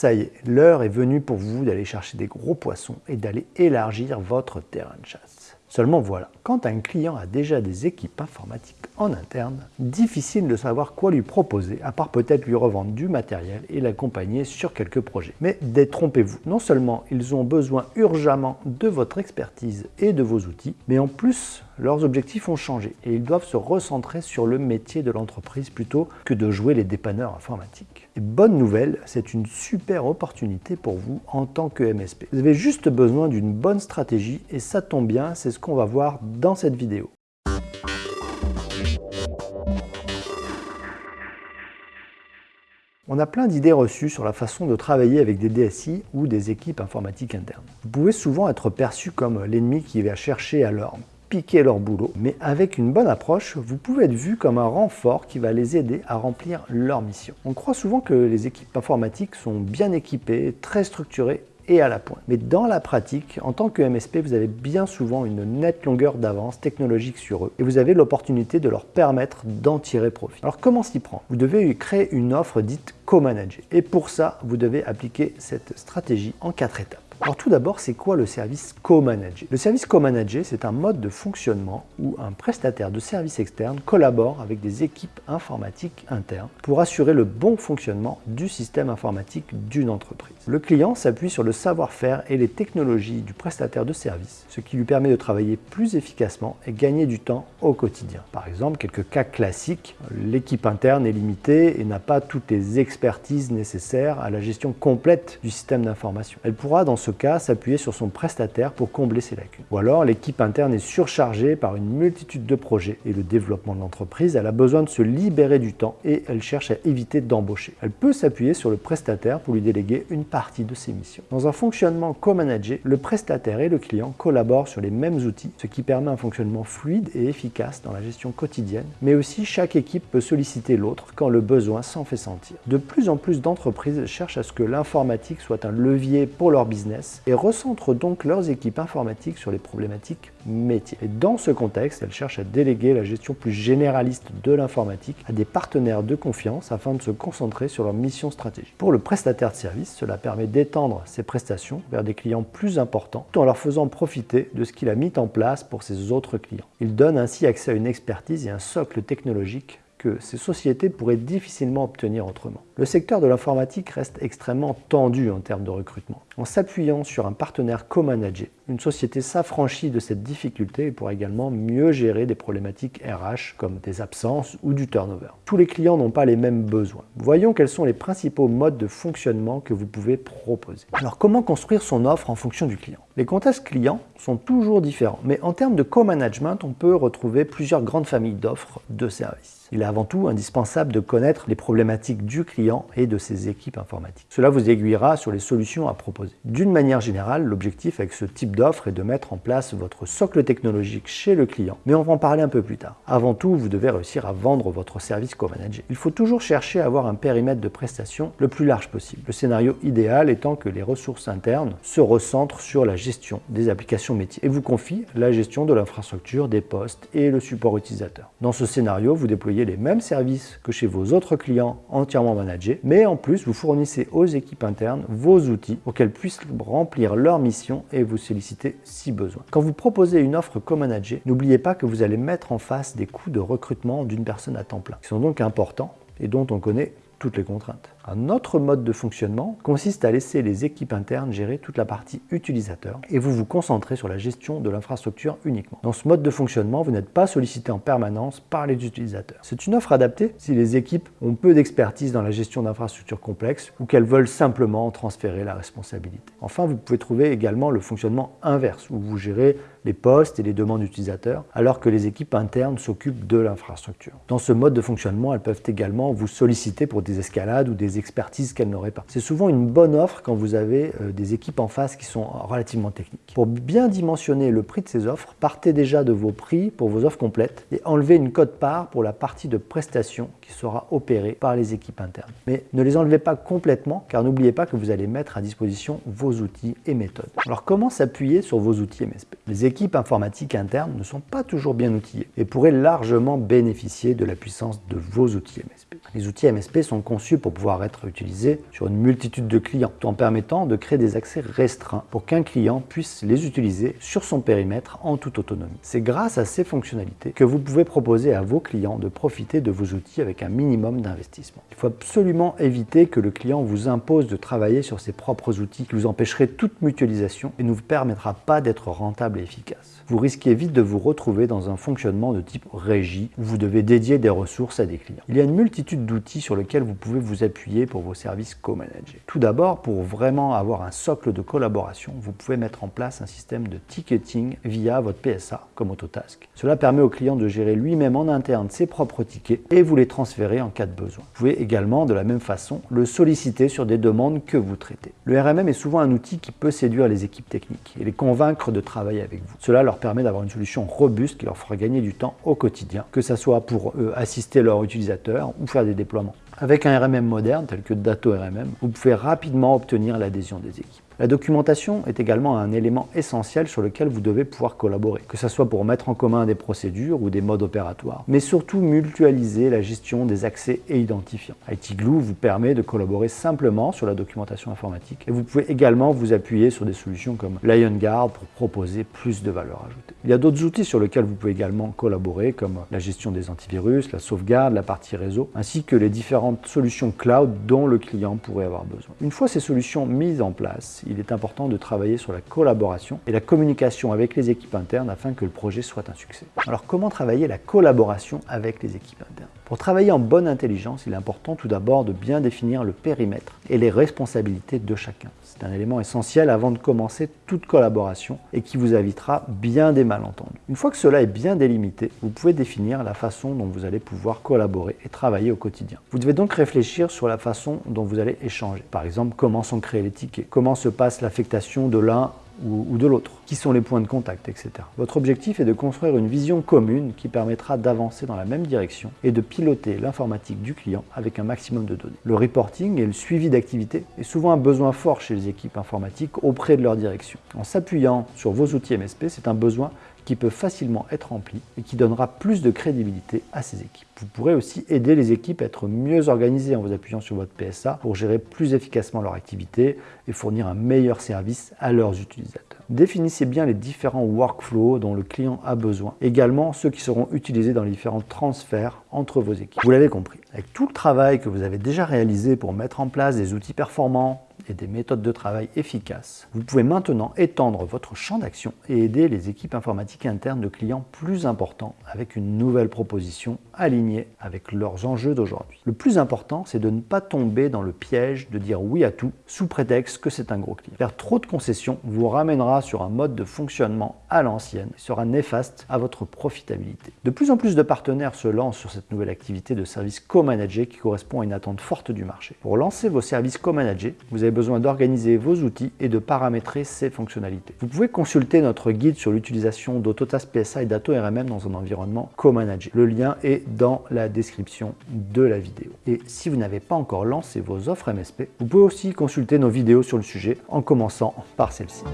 ça y est, l'heure est venue pour vous d'aller chercher des gros poissons et d'aller élargir votre terrain de chasse. Seulement voilà, quand un client a déjà des équipes informatiques en interne, difficile de savoir quoi lui proposer, à part peut-être lui revendre du matériel et l'accompagner sur quelques projets. Mais détrompez-vous, non seulement ils ont besoin urgemment de votre expertise et de vos outils, mais en plus leurs objectifs ont changé et ils doivent se recentrer sur le métier de l'entreprise plutôt que de jouer les dépanneurs informatiques. Et bonne nouvelle, c'est une super opportunité pour vous en tant que MSP. Vous avez juste besoin d'une bonne stratégie et ça tombe bien, c'est ce qu'on va voir dans cette vidéo. On a plein d'idées reçues sur la façon de travailler avec des DSI ou des équipes informatiques internes. Vous pouvez souvent être perçu comme l'ennemi qui va chercher à leur piquer leur boulot, mais avec une bonne approche, vous pouvez être vu comme un renfort qui va les aider à remplir leur mission. On croit souvent que les équipes informatiques sont bien équipées, très structurées et à la pointe. Mais dans la pratique, en tant que MSP, vous avez bien souvent une nette longueur d'avance technologique sur eux et vous avez l'opportunité de leur permettre d'en tirer profit. Alors comment s'y prend Vous devez créer une offre dite co-manager et pour ça, vous devez appliquer cette stratégie en quatre étapes. Alors tout d'abord, c'est quoi le service co-manager Le service co-manager, c'est un mode de fonctionnement où un prestataire de service externe collabore avec des équipes informatiques internes pour assurer le bon fonctionnement du système informatique d'une entreprise. Le client s'appuie sur le savoir-faire et les technologies du prestataire de service, ce qui lui permet de travailler plus efficacement et gagner du temps au quotidien. Par exemple, quelques cas classiques, l'équipe interne est limitée et n'a pas toutes les expertises nécessaires à la gestion complète du système d'information. Elle pourra dans ce cas s'appuyer sur son prestataire pour combler ses lacunes. Ou alors l'équipe interne est surchargée par une multitude de projets et le développement de l'entreprise, elle a besoin de se libérer du temps et elle cherche à éviter d'embaucher. Elle peut s'appuyer sur le prestataire pour lui déléguer une partie de ses missions. Dans un fonctionnement co-managé, le prestataire et le client collaborent sur les mêmes outils, ce qui permet un fonctionnement fluide et efficace dans la gestion quotidienne, mais aussi chaque équipe peut solliciter l'autre quand le besoin s'en fait sentir. De plus en plus d'entreprises cherchent à ce que l'informatique soit un levier pour leur business et recentrent donc leurs équipes informatiques sur les problématiques métiers. Et dans ce contexte, elles cherchent à déléguer la gestion plus généraliste de l'informatique à des partenaires de confiance afin de se concentrer sur leur mission stratégique. Pour le prestataire de service, cela permet d'étendre ses prestations vers des clients plus importants tout en leur faisant profiter de ce qu'il a mis en place pour ses autres clients. Il donne ainsi accès à une expertise et un socle technologique que ces sociétés pourraient difficilement obtenir autrement. Le secteur de l'informatique reste extrêmement tendu en termes de recrutement. En s'appuyant sur un partenaire co-managé, une société s'affranchit de cette difficulté et pourra également mieux gérer des problématiques RH comme des absences ou du turnover. Tous les clients n'ont pas les mêmes besoins. Voyons quels sont les principaux modes de fonctionnement que vous pouvez proposer. Alors comment construire son offre en fonction du client? Les contextes clients sont toujours différents, mais en termes de co-management, on peut retrouver plusieurs grandes familles d'offres de services. Il est avant tout indispensable de connaître les problématiques du client et de ses équipes informatiques. Cela vous aiguillera sur les solutions à proposer. D'une manière générale, l'objectif avec ce type est de mettre en place votre socle technologique chez le client, mais on va en parler un peu plus tard. Avant tout, vous devez réussir à vendre votre service co-manager. Il faut toujours chercher à avoir un périmètre de prestation le plus large possible. Le scénario idéal étant que les ressources internes se recentrent sur la gestion des applications métiers et vous confient la gestion de l'infrastructure, des postes et le support utilisateur. Dans ce scénario, vous déployez les mêmes services que chez vos autres clients entièrement managés, mais en plus vous fournissez aux équipes internes vos outils pour qu'elles puissent remplir leur mission et vous solliciter si besoin. Quand vous proposez une offre co-managée, n'oubliez pas que vous allez mettre en face des coûts de recrutement d'une personne à temps plein, qui sont donc importants et dont on connaît toutes les contraintes. Un autre mode de fonctionnement consiste à laisser les équipes internes gérer toute la partie utilisateur et vous vous concentrez sur la gestion de l'infrastructure uniquement. Dans ce mode de fonctionnement, vous n'êtes pas sollicité en permanence par les utilisateurs. C'est une offre adaptée si les équipes ont peu d'expertise dans la gestion d'infrastructures complexes ou qu'elles veulent simplement transférer la responsabilité. Enfin, vous pouvez trouver également le fonctionnement inverse où vous gérez les postes et les demandes utilisateurs, alors que les équipes internes s'occupent de l'infrastructure. Dans ce mode de fonctionnement, elles peuvent également vous solliciter pour des escalades ou des expertise qu'elle n'aurait pas. C'est souvent une bonne offre quand vous avez euh, des équipes en face qui sont relativement techniques. Pour bien dimensionner le prix de ces offres, partez déjà de vos prix pour vos offres complètes et enlevez une cote-part pour la partie de prestation qui sera opérée par les équipes internes. Mais ne les enlevez pas complètement car n'oubliez pas que vous allez mettre à disposition vos outils et méthodes. Alors comment s'appuyer sur vos outils MSP Les équipes informatiques internes ne sont pas toujours bien outillées et pourraient largement bénéficier de la puissance de vos outils MSP. Les outils MSP sont conçus pour pouvoir être utilisés sur une multitude de clients, tout en permettant de créer des accès restreints pour qu'un client puisse les utiliser sur son périmètre en toute autonomie. C'est grâce à ces fonctionnalités que vous pouvez proposer à vos clients de profiter de vos outils avec un minimum d'investissement. Il faut absolument éviter que le client vous impose de travailler sur ses propres outils qui vous empêcherait toute mutualisation et ne vous permettra pas d'être rentable et efficace. Vous risquez vite de vous retrouver dans un fonctionnement de type régie où vous devez dédier des ressources à des clients. Il y a une multitude d'outils sur lesquels vous pouvez vous appuyer pour vos services co-managés. Tout d'abord, pour vraiment avoir un socle de collaboration, vous pouvez mettre en place un système de ticketing via votre PSA comme Autotask. Cela permet au client de gérer lui-même en interne ses propres tickets et vous les transférer en cas de besoin. Vous pouvez également, de la même façon, le solliciter sur des demandes que vous traitez. Le RMM est souvent un outil qui peut séduire les équipes techniques et les convaincre de travailler avec vous. Cela leur permet d'avoir une solution robuste qui leur fera gagner du temps au quotidien, que ce soit pour eux assister leurs utilisateurs ou faire des déploiements. Avec un RMM moderne tel que Dato RMM, vous pouvez rapidement obtenir l'adhésion des équipes. La documentation est également un élément essentiel sur lequel vous devez pouvoir collaborer, que ce soit pour mettre en commun des procédures ou des modes opératoires, mais surtout mutualiser la gestion des accès et identifiants. ITGlue vous permet de collaborer simplement sur la documentation informatique et vous pouvez également vous appuyer sur des solutions comme LionGuard pour proposer plus de valeur ajoutée. Il y a d'autres outils sur lesquels vous pouvez également collaborer comme la gestion des antivirus, la sauvegarde, la partie réseau, ainsi que les différentes solutions cloud dont le client pourrait avoir besoin. Une fois ces solutions mises en place, il est important de travailler sur la collaboration et la communication avec les équipes internes afin que le projet soit un succès. Alors comment travailler la collaboration avec les équipes internes? Pour travailler en bonne intelligence, il est important tout d'abord de bien définir le périmètre et les responsabilités de chacun. C'est un élément essentiel avant de commencer toute collaboration et qui vous évitera bien des malentendus. Une fois que cela est bien délimité, vous pouvez définir la façon dont vous allez pouvoir collaborer et travailler au quotidien. Vous devez donc réfléchir sur la façon dont vous allez échanger. Par exemple, comment sont créés les tickets, comment se passe l'affectation de l'un ou, de l'autre, qui sont les points de contact, etc. Votre objectif est de construire une vision commune qui permettra d'avancer dans la même direction et de piloter l'informatique du client avec un maximum de données. Le reporting et le suivi d'activité est souvent un besoin fort chez les équipes informatiques auprès de leur direction. En s'appuyant sur vos outils MSP, c'est un besoin qui peut facilement être rempli et qui donnera plus de crédibilité à ces équipes. Vous pourrez aussi aider les équipes à être mieux organisées en vous appuyant sur votre PSA pour gérer plus efficacement leur activité et fournir un meilleur service à leurs utilisateurs. Définissez bien les différents workflows dont le client a besoin, également ceux qui seront utilisés dans les différents transferts entre vos équipes. Vous l'avez compris, avec tout le travail que vous avez déjà réalisé pour mettre en place des outils performants, et des méthodes de travail efficaces, vous pouvez maintenant étendre votre champ d'action et aider les équipes informatiques internes de clients plus importants avec une nouvelle proposition alignée avec leurs enjeux d'aujourd'hui. Le plus important, c'est de ne pas tomber dans le piège de dire oui à tout sous prétexte que c'est un gros client. Faire trop de concessions vous ramènera sur un mode de fonctionnement à l'ancienne sera néfaste à votre profitabilité. De plus en plus de partenaires se lancent sur cette nouvelle activité de service co-managé qui correspond à une attente forte du marché. Pour lancer vos services co-managés, vous avez besoin d'organiser vos outils et de paramétrer ces fonctionnalités. Vous pouvez consulter notre guide sur l'utilisation d'Autotask PSA et d'Ato RMM dans un environnement co-managé. Le lien est dans la description de la vidéo. Et si vous n'avez pas encore lancé vos offres MSP, vous pouvez aussi consulter nos vidéos sur le sujet en commençant par celle-ci.